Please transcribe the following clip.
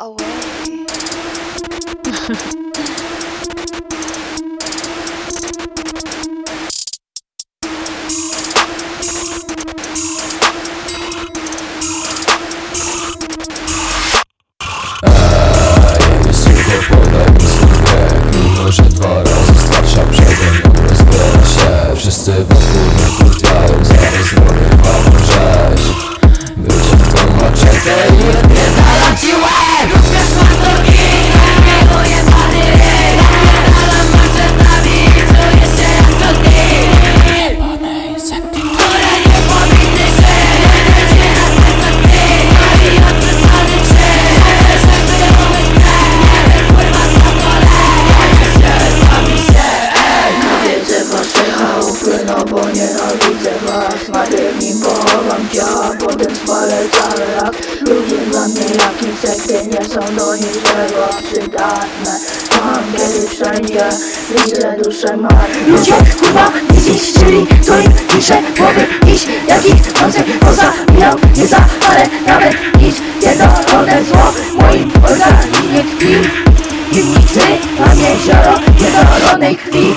away. Wszyscy wokół mnie kurwiają Zaraz dorywam rzeź Wyciągam maczetę i odpierdala działa Potem spalę cały rak Ludzie dla mnie jak insekty Nie są do niczego przydatne. Mam kiedy wszędzie Widzę duszę marne. Ludzie kurwa nie zniszczyli To im pisze głowy iść? Jakich koncert poza miał Nie za ale nawet nic Pierdolone zło moim organizmie tkwi. I nigdy mam jezioro pierdolonej krwi.